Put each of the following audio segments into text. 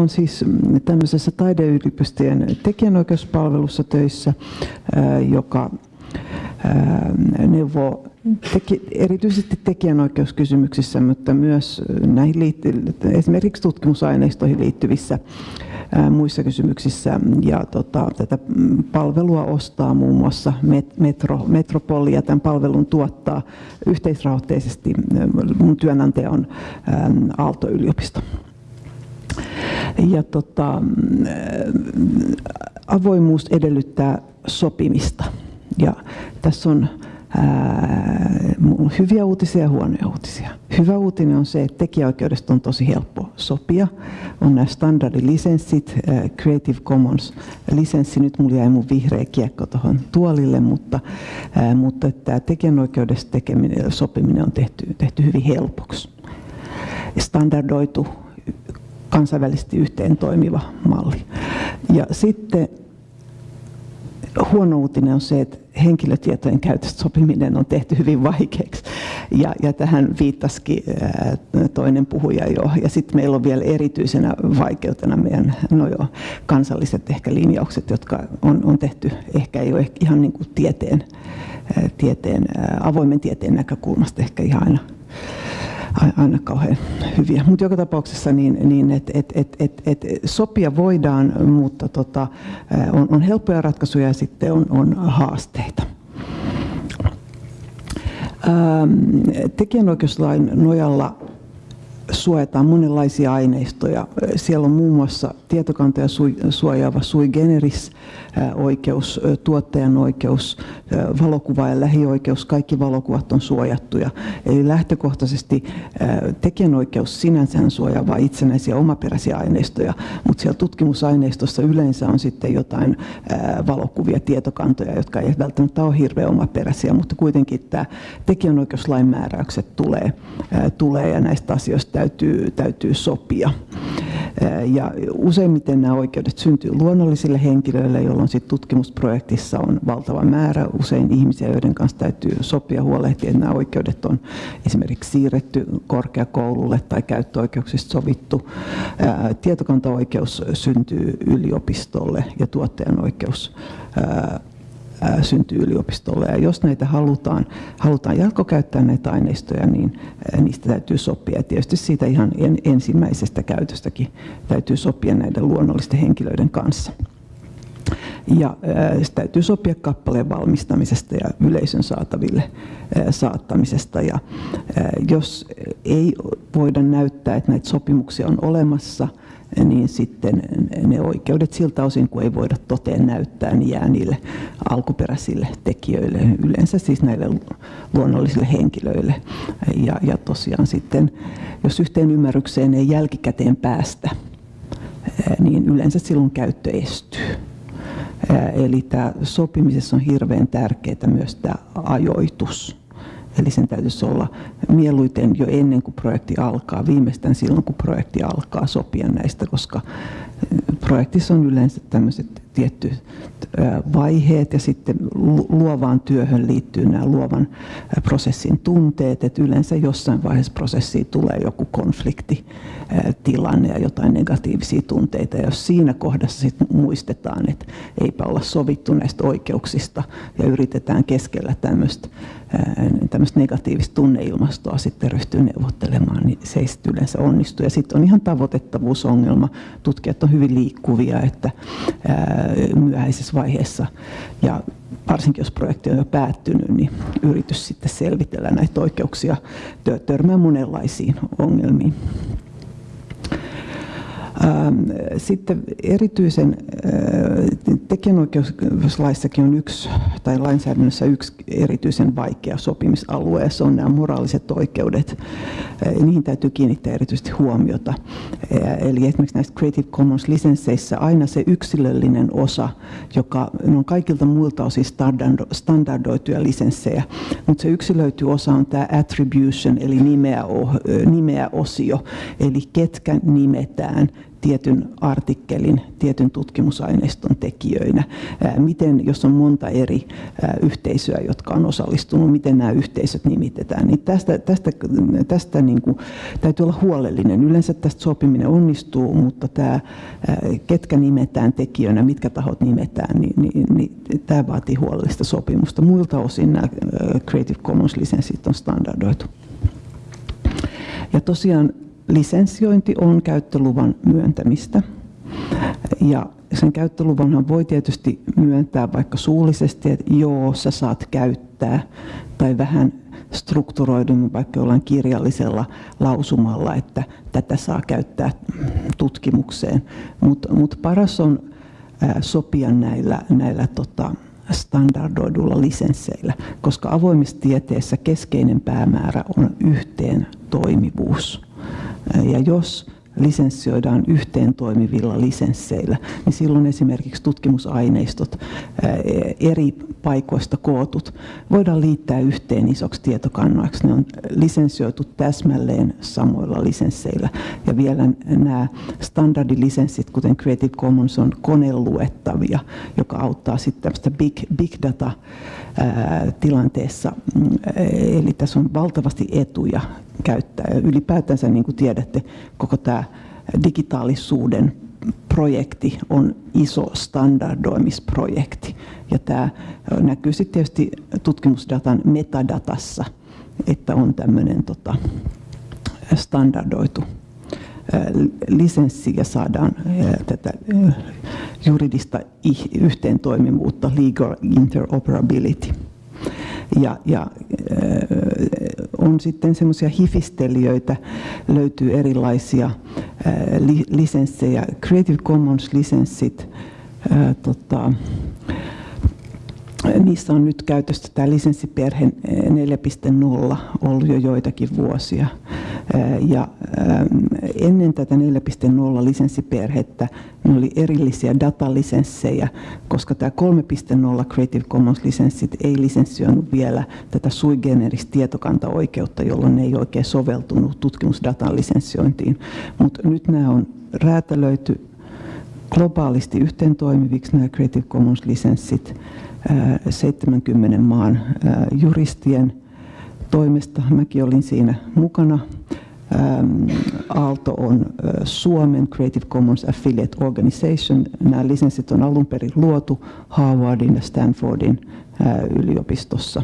on siis tämmöisessä taideyliopistojen tekijänoikeuspalvelussa töissä, joka neuvoo teki, erityisesti tekijänoikeuskysymyksissä, mutta myös näihin liitty, esimerkiksi tutkimusaineistoihin liittyvissä muissa kysymyksissä. Ja tota, tätä palvelua ostaa muun muassa Metro, Metropoli ja tämän palvelun tuottaa yhteisrahoitteisesti. Mun työnantaja on Aalto-yliopisto. Ja tota, avoimuus edellyttää sopimista. Ja tässä on ää, hyviä uutisia ja huonoja uutisia. Hyvä uutinen on se, että tekijäoikeudesta on tosi helppo sopia. On nämä standardilisenssit, Creative Commons lisenssi. Nyt mulla jäi mun vihreä kiekko tuohon tuolille, mutta, ää, mutta tämä tekijänoikeudesta tekeminen, sopiminen on tehty, tehty hyvin helpoksi. Standardoitu kansainvälisesti yhteen toimiva malli. Ja sitten huono uutinen on se, että henkilötietojen käytöstä sopiminen on tehty hyvin vaikeaksi. Ja, ja tähän viittasikin toinen puhuja jo. Ja sitten meillä on vielä erityisenä vaikeutena meidän no jo, kansalliset ehkä linjaukset, jotka on, on tehty ehkä ei ole ihan niin kuin tieteen, tieteen, avoimen tieteen näkökulmasta ehkä ihan aina aina kauhean hyviä. Mutta joka tapauksessa niin, niin että et, et, et, et sopia voidaan, mutta tota, on, on helppoja ratkaisuja ja sitten on, on haasteita. Tekijänoikeuslain nojalla suojataan monenlaisia aineistoja. Siellä on muun muassa tietokantoja suojaava sui generis oikeus, tuottajan oikeus, valokuva- ja lähioikeus, kaikki valokuvat on suojattuja. Eli lähtökohtaisesti tekijänoikeus sinänsä suojaa vain itsenäisiä omaperäisiä aineistoja, mutta siellä tutkimusaineistossa yleensä on sitten jotain valokuvia, tietokantoja, jotka ei välttämättä ole hirveän omaperäisiä, mutta kuitenkin tämä tekijänoikeuslain määräykset tulee, tulee ja näistä asioista täytyy, täytyy sopia. Ja useimmiten nämä oikeudet syntyy luonnollisille henkilöille, jolloin sit tutkimusprojektissa on valtava määrä usein ihmisiä, joiden kanssa täytyy sopia huolehtia, että nämä oikeudet on esimerkiksi siirretty korkeakoululle tai käyttöoikeuksista sovittu. Tietokantaoikeus syntyy yliopistolle ja tuottajan oikeus syntyy yliopistolle. Ja jos näitä halutaan, halutaan jatkokäyttää näitä aineistoja, niin niistä täytyy sopia. Ja tietysti siitä ihan ensimmäisestä käytöstäkin täytyy sopia näiden luonnollisten henkilöiden kanssa. Ja se täytyy sopia kappaleen valmistamisesta ja yleisön saataville saattamisesta. Ja jos ei voida näyttää, että näitä sopimuksia on olemassa, niin sitten ne oikeudet siltä osin, kun ei voida toteen näyttää, niin jää niille alkuperäisille tekijöille, yleensä siis näille luonnollisille henkilöille. Ja, ja tosiaan sitten, jos yhteen ymmärrykseen ei jälkikäteen päästä, niin yleensä silloin käyttö estyy. Eli tämä sopimisessa on hirveän tärkeää myös tämä ajoitus. Eli sen täytyisi olla mieluiten jo ennen kuin projekti alkaa, viimeistään silloin kun projekti alkaa sopia näistä, koska projektissa on yleensä tämmöiset tietty vaiheet ja sitten luovaan työhön liittyy nämä luovan prosessin tunteet, että yleensä jossain vaiheessa prosessiin tulee joku konfliktitilanne ja jotain negatiivisia tunteita. Ja jos siinä kohdassa sitten muistetaan, että eipä olla sovittu näistä oikeuksista ja yritetään keskellä tämmöistä tämmöistä negatiivista tunneilmastoa sitten ryhtyy neuvottelemaan, niin se ei sitten yleensä onnistu. Ja sitten on ihan tavoitettavuusongelma. Tutkijat on hyvin liikkuvia, että myöhäisessä vaiheessa ja varsinkin jos projekti on jo päättynyt, niin yritys sitten selvitellä näitä oikeuksia törmää monenlaisiin ongelmiin. Ähm, sitten erityisen äh, tekijänoikeuslaissakin on yksi, tai lainsäädännössä yksi erityisen vaikea sopimisalue, se on nämä moraaliset oikeudet. Äh, niihin täytyy kiinnittää erityisesti huomiota. Äh, eli esimerkiksi näissä Creative Commons-lisensseissä aina se yksilöllinen osa, joka on kaikilta muilta osin standardoituja lisenssejä, mutta se yksilöity osa on tämä attribution, eli nimeä, nimeä osio, eli ketkä nimetään, tietyn artikkelin, tietyn tutkimusaineiston tekijöinä. Miten, jos on monta eri yhteisöä, jotka on osallistunut, miten nämä yhteisöt nimitetään. Niin tästä tästä, tästä niin kuin, täytyy olla huolellinen. Yleensä tästä sopiminen onnistuu, mutta tämä, ketkä nimetään tekijöinä, mitkä tahot nimetään, niin, niin, niin tämä vaatii huolellista sopimusta. Muilta osin nämä Creative Commons-lisenssit on standardoitu. Ja tosiaan lisensiointi on käyttöluvan myöntämistä. Ja sen käyttöluvanhan voi tietysti myöntää vaikka suullisesti, että joo, sä saat käyttää, tai vähän strukturoidun vaikka jollain kirjallisella lausumalla, että tätä saa käyttää tutkimukseen. Mutta mut paras on sopia näillä, näillä tota, standardoidulla lisensseillä, koska avoimessa tieteessä keskeinen päämäärä on yhteen toimivuus. Ja jos lisenssioidaan yhteen toimivilla lisensseillä, niin silloin esimerkiksi tutkimusaineistot eri paikoista kootut voidaan liittää yhteen isoksi tietokannoiksi. Ne on lisenssioitu täsmälleen samoilla lisensseillä. Ja vielä nämä standardilisenssit, kuten Creative Commons, on koneluettavia, joka auttaa sitten tämmöistä big, big data tilanteessa. Mm, eli tässä on valtavasti etuja käyttää. Ja ylipäätänsä, niin kuin tiedätte, koko tämä digitaalisuuden projekti on iso standardoimisprojekti. Ja tämä näkyy sitten tietysti tutkimusdatan metadatassa, että on tämmöinen tota, standardoitu lisenssi ja saadaan tätä juridista yhteentoimivuutta, legal interoperability. Ja, ja on sitten semmoisia hifistelijöitä, löytyy erilaisia li, lisenssejä, Creative Commons-lisenssit, tota, niissä on nyt käytössä tämä lisenssiperhe 4.0 ollut jo joitakin vuosia. Ja ennen tätä 4.0 lisenssiperhettä ne oli erillisiä datalisenssejä, koska tämä 3.0 Creative Commons-lisenssit ei lisenssioinut vielä tätä sui generis tietokantaoikeutta, jolloin ne ei oikein soveltunut tutkimusdatan lisenssiointiin. Mutta nyt nämä on räätälöity globaalisti yhteen toimiviksi nämä Creative Commons-lisenssit 70 maan juristien toimesta. Mäkin olin siinä mukana. Aalto on Suomen Creative Commons Affiliate Organization. Nämä lisenssit on alun perin luotu Harvardin ja Stanfordin yliopistossa.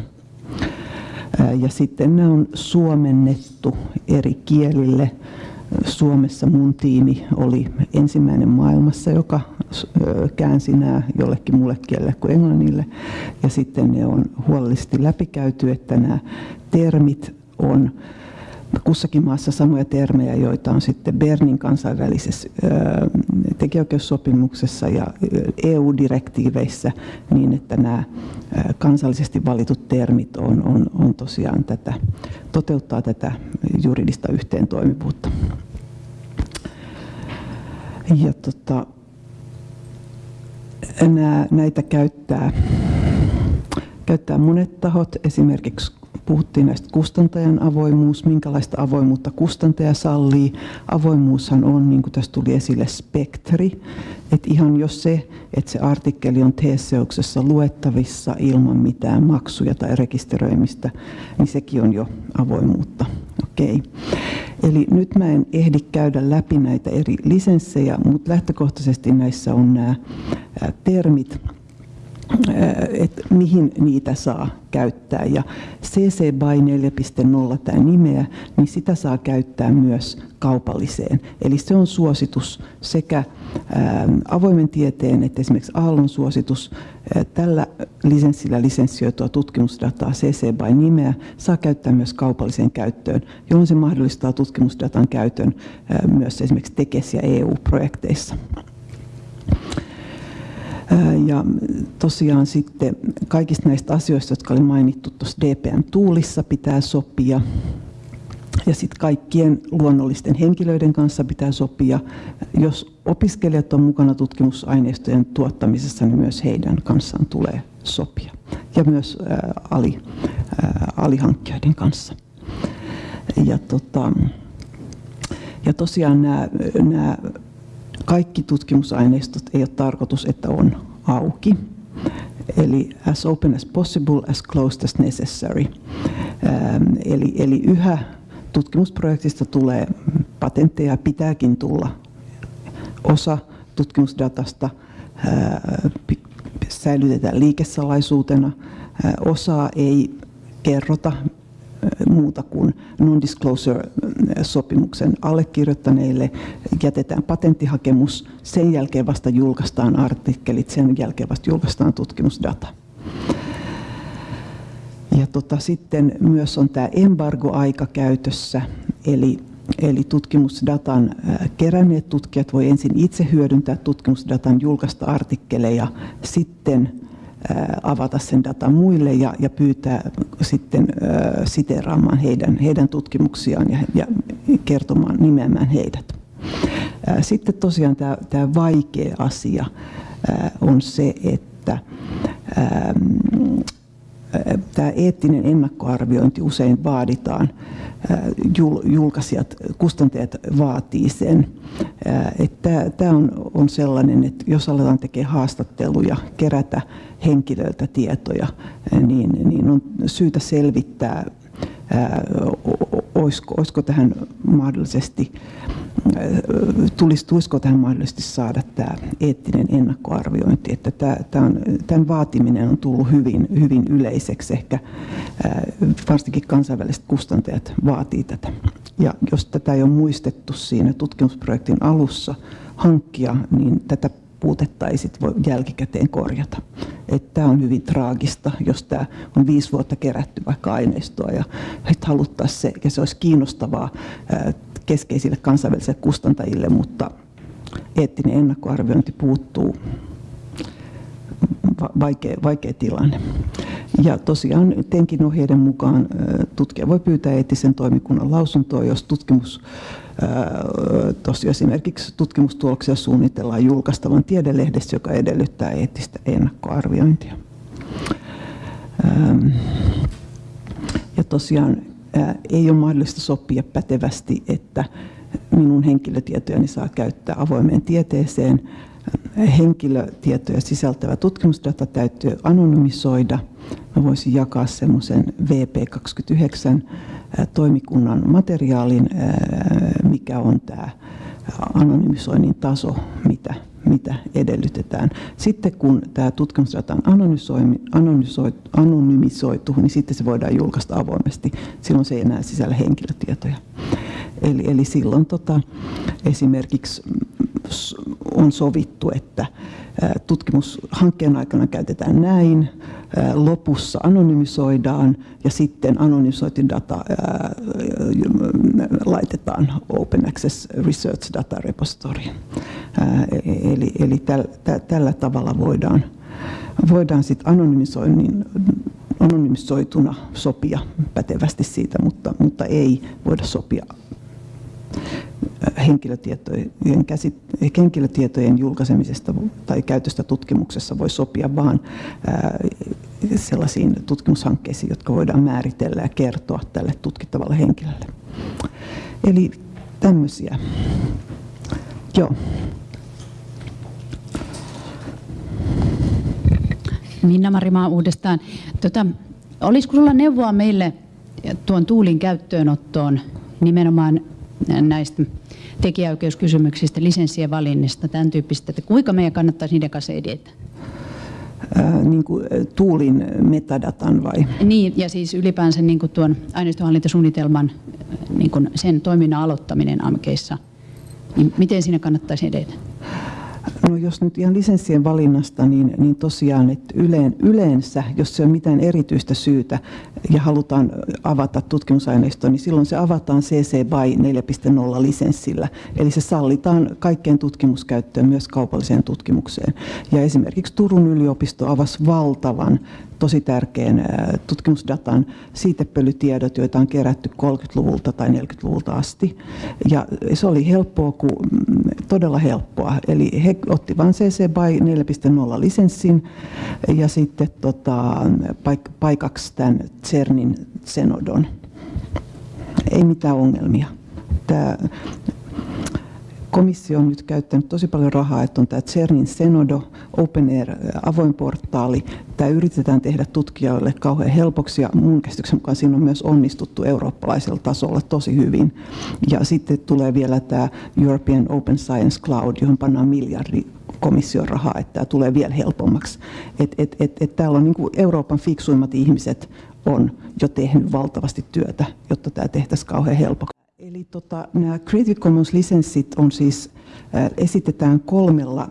Ja sitten nämä on suomennettu eri kielille. Suomessa mun tiimi oli ensimmäinen maailmassa, joka käänsi nämä jollekin muulle kielelle kuin englannille. Ja sitten ne on huolellisesti läpikäyty, että nämä termit on kussakin maassa samoja termejä, joita on sitten Bernin kansainvälisessä tekijäoikeussopimuksessa ja EU-direktiiveissä niin, että nämä kansallisesti valitut termit on, on, on tosiaan tätä, toteuttaa tätä juridista yhteentoimivuutta. Ja tota, nää, näitä käyttää, käyttää monet tahot, esimerkiksi puhuttiin näistä kustantajan avoimuus, minkälaista avoimuutta kustantaja sallii. Avoimuushan on, niin kuin tässä tuli esille, spektri. Että ihan jos se, että se artikkeli on Teseuksessa luettavissa ilman mitään maksuja tai rekisteröimistä, niin sekin on jo avoimuutta. Okei. Eli nyt mä en ehdi käydä läpi näitä eri lisenssejä, mutta lähtökohtaisesti näissä on nämä termit, että mihin niitä saa käyttää. Ja CC BY 4.0 tämä nimeä, niin sitä saa käyttää myös kaupalliseen. Eli se on suositus sekä avoimen tieteen että esimerkiksi Aallon suositus. Tällä lisenssillä lisenssioitua tutkimusdataa CC BY nimeä saa käyttää myös kaupalliseen käyttöön, johon se mahdollistaa tutkimusdatan käytön myös esimerkiksi TEKES- ja EU-projekteissa. Ja tosiaan sitten kaikista näistä asioista, jotka oli mainittu tuossa DPM-tuulissa, pitää sopia. Ja sitten kaikkien luonnollisten henkilöiden kanssa pitää sopia. Jos opiskelijat on mukana tutkimusaineistojen tuottamisessa, niin myös heidän kanssaan tulee sopia. Ja myös ää, ali, ää, alihankkijoiden kanssa. Ja, tota, ja tosiaan nämä kaikki tutkimusaineistot ei ole tarkoitus, että on auki. Eli as open as possible, as closed as necessary. Ähm, eli, eli yhä tutkimusprojektista tulee patentteja, pitääkin tulla. Osa tutkimusdatasta säilytetään liikesalaisuutena, osaa ei kerrota muuta kuin non-disclosure-sopimuksen allekirjoittaneille. Jätetään patenttihakemus, sen jälkeen vasta julkaistaan artikkelit, sen jälkeen vasta julkaistaan tutkimusdata. Ja tota, sitten myös on tämä embargo-aika käytössä, eli, eli tutkimusdatan keränneet tutkijat voi ensin itse hyödyntää tutkimusdatan julkaista artikkeleja, sitten avata sen datan muille ja, ja pyytää sitten siteraamaan heidän, heidän tutkimuksiaan ja, ja kertomaan, nimeämään heidät. Sitten tosiaan tämä, tämä vaikea asia on se, että tämä eettinen ennakkoarviointi usein vaaditaan, julkaisijat, kustantajat vaatii sen. Että tämä on, sellainen, että jos aletaan tekemään haastatteluja, kerätä henkilöltä tietoja, niin, niin on syytä selvittää, olisiko, tähän mahdollisesti tulisiko tähän mahdollisesti saada tämä eettinen ennakkoarviointi. Että tämän vaatiminen on tullut hyvin, hyvin yleiseksi. Ehkä varsinkin kansainväliset kustantajat vaatii tätä. Ja jos tätä ei ole muistettu siinä tutkimusprojektin alussa hankkia, niin tätä puutetta ei sit voi jälkikäteen korjata. Tämä on hyvin traagista, jos tämä on viisi vuotta kerätty vaikka aineistoa ja haluttaisiin se, ja se olisi kiinnostavaa keskeisille kansainvälisille kustantajille, mutta eettinen ennakkoarviointi puuttuu. Vaikea, vaikea tilanne. Ja tosiaan TENKin ohjeiden mukaan tutkija voi pyytää eettisen toimikunnan lausuntoa, jos tutkimus Tosiaan esimerkiksi tutkimustuloksia suunnitellaan julkaistavan tiedelehdessä, joka edellyttää eettistä ennakkoarviointia. Ja tosiaan ei ole mahdollista sopia pätevästi, että minun henkilötietojani saa käyttää avoimeen tieteeseen. Henkilötietoja sisältävä tutkimusdata täytyy anonymisoida. Mä voisin jakaa semmoisen VP29 toimikunnan materiaalin, mikä on tämä anonymisoinnin taso, mitä, mitä edellytetään. Sitten kun tämä tutkimusdata on anonymisoitu, niin sitten se voidaan julkaista avoimesti. Silloin se ei enää sisällä henkilötietoja. Eli, eli silloin tota, esimerkiksi on sovittu, että tutkimushankkeen aikana käytetään näin, lopussa anonymisoidaan ja sitten anonymisointidata laitetaan Open Access Research Data Repository. Eli, eli täl, tä, tällä tavalla voidaan, voidaan sitten anonymisoinnin anonymisoituna sopia pätevästi siitä, mutta, mutta ei voida sopia henkilötietojen, henkilötietojen julkaisemisesta tai käytöstä tutkimuksessa voi sopia vain sellaisiin tutkimushankkeisiin, jotka voidaan määritellä ja kertoa tälle tutkittavalle henkilölle. Eli tämmöisiä. Joo. Minna Marimaa uudestaan. Tota, olisiko sinulla neuvoa meille tuon tuulin käyttöönottoon nimenomaan näistä tekijäoikeuskysymyksistä, lisenssien valinnista, tämän tyyppistä, että kuinka meidän kannattaisi niiden kanssa edetä? Ää, niin kuin tuulin metadatan vai? Niin, ja siis ylipäänsä niin kuin tuon aineistohallintasuunnitelman niin kuin sen toiminnan aloittaminen AMKeissa, niin miten siinä kannattaisi edetä? No jos nyt ihan lisenssien valinnasta, niin, niin tosiaan että yleen, yleensä, jos se on mitään erityistä syytä ja halutaan avata tutkimusaineistoa, niin silloin se avataan CC BY 4.0 lisenssillä. Eli se sallitaan kaikkeen tutkimuskäyttöön, myös kaupalliseen tutkimukseen. Ja esimerkiksi Turun yliopisto avasi valtavan tosi tärkeän tutkimusdatan siitepölytiedot, joita on kerätty 30-luvulta tai 40-luvulta asti. Ja se oli helppoa, kuin, mm, todella helppoa. Eli he otti vain CC BY 4.0 lisenssin ja sitten tota, paik- paikaksi tämän CERNin Zenodon. Ei mitään ongelmia. Tämä komissio on nyt käyttänyt tosi paljon rahaa, että on tämä CERNin Senodo, Open Air avoin portaali. Tämä yritetään tehdä tutkijoille kauhean helpoksi ja mun käsityksen mukaan siinä on myös onnistuttu eurooppalaisella tasolla tosi hyvin. Ja sitten tulee vielä tämä European Open Science Cloud, johon pannaan miljardi komission rahaa, että tämä tulee vielä helpommaksi. Et, et, et, et täällä on niin Euroopan fiksuimmat ihmiset on jo tehnyt valtavasti työtä, jotta tämä tehtäisiin kauhean helpoksi. Eli tota, nämä Creative Commons-lisenssit on siis, äh, esitetään kolmella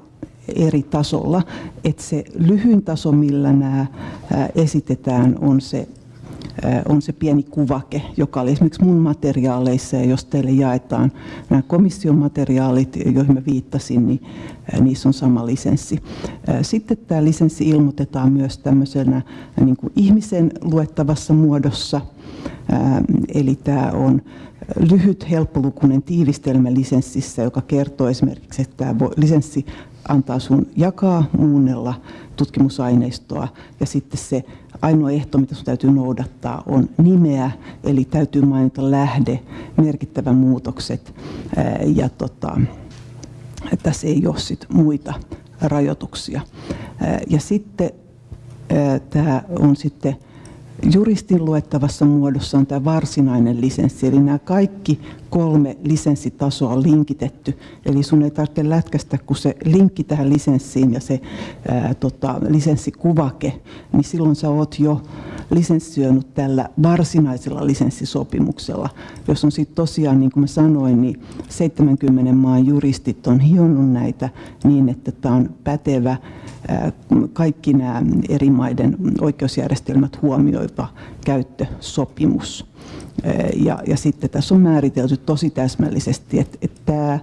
eri tasolla. Et se lyhyin taso, millä nämä äh, esitetään, on se on se pieni kuvake, joka oli esimerkiksi mun materiaaleissa, ja jos teille jaetaan nämä komission materiaalit, joihin mä viittasin, niin niissä on sama lisenssi. Sitten tämä lisenssi ilmoitetaan myös tämmöisenä niin kuin ihmisen luettavassa muodossa, eli tämä on lyhyt, helppolukuinen tiivistelmä lisenssissä, joka kertoo esimerkiksi, että tämä lisenssi antaa sun jakaa, muunnella tutkimusaineistoa. Ja sitten se ainoa ehto, mitä sun täytyy noudattaa, on nimeä, eli täytyy mainita lähde, merkittävät muutokset. Ja tota, tässä ei ole sit muita rajoituksia. Ja sitten tämä on sitten juristin luettavassa muodossa on tämä varsinainen lisenssi, eli nämä kaikki kolme lisenssitasoa on linkitetty. Eli sun ei tarvitse lätkästä, kun se linkki tähän lisenssiin ja se ää, tota, lisenssikuvake, niin silloin sä oot jo lisenssioinut tällä varsinaisella lisenssisopimuksella. Jos on sitten tosiaan, niin kuin mä sanoin, niin 70 maan juristit on hionnut näitä niin, että tämä on pätevä kaikki nämä eri maiden oikeusjärjestelmät huomioiva käyttösopimus. Ja, ja sitten tässä on määritelty tosi täsmällisesti, että, että tämä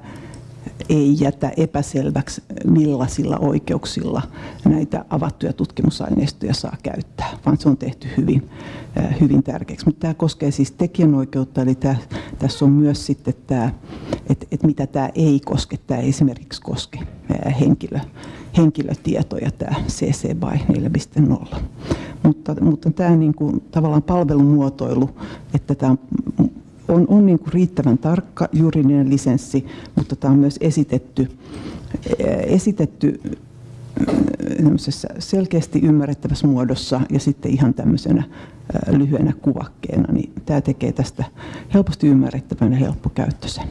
ei jätä epäselväksi, millaisilla oikeuksilla näitä avattuja tutkimusaineistoja saa käyttää, vaan se on tehty hyvin, hyvin tärkeäksi. Mutta tämä koskee siis tekijänoikeutta, eli tämä, tässä on myös sitten tämä, että, että mitä tämä ei koske. Tämä ei esimerkiksi koske henkilö, henkilötietoja, tämä CC by 4.0. Mutta, mutta tämä niin kuin, tavallaan palvelumuotoilu, että tämä on, on niin kuin riittävän tarkka juridinen lisenssi, mutta tämä on myös esitetty, esitetty selkeästi ymmärrettävässä muodossa ja sitten ihan tämmöisenä lyhyenä kuvakkeena, niin tämä tekee tästä helposti ymmärrettävän ja helppokäyttöisen.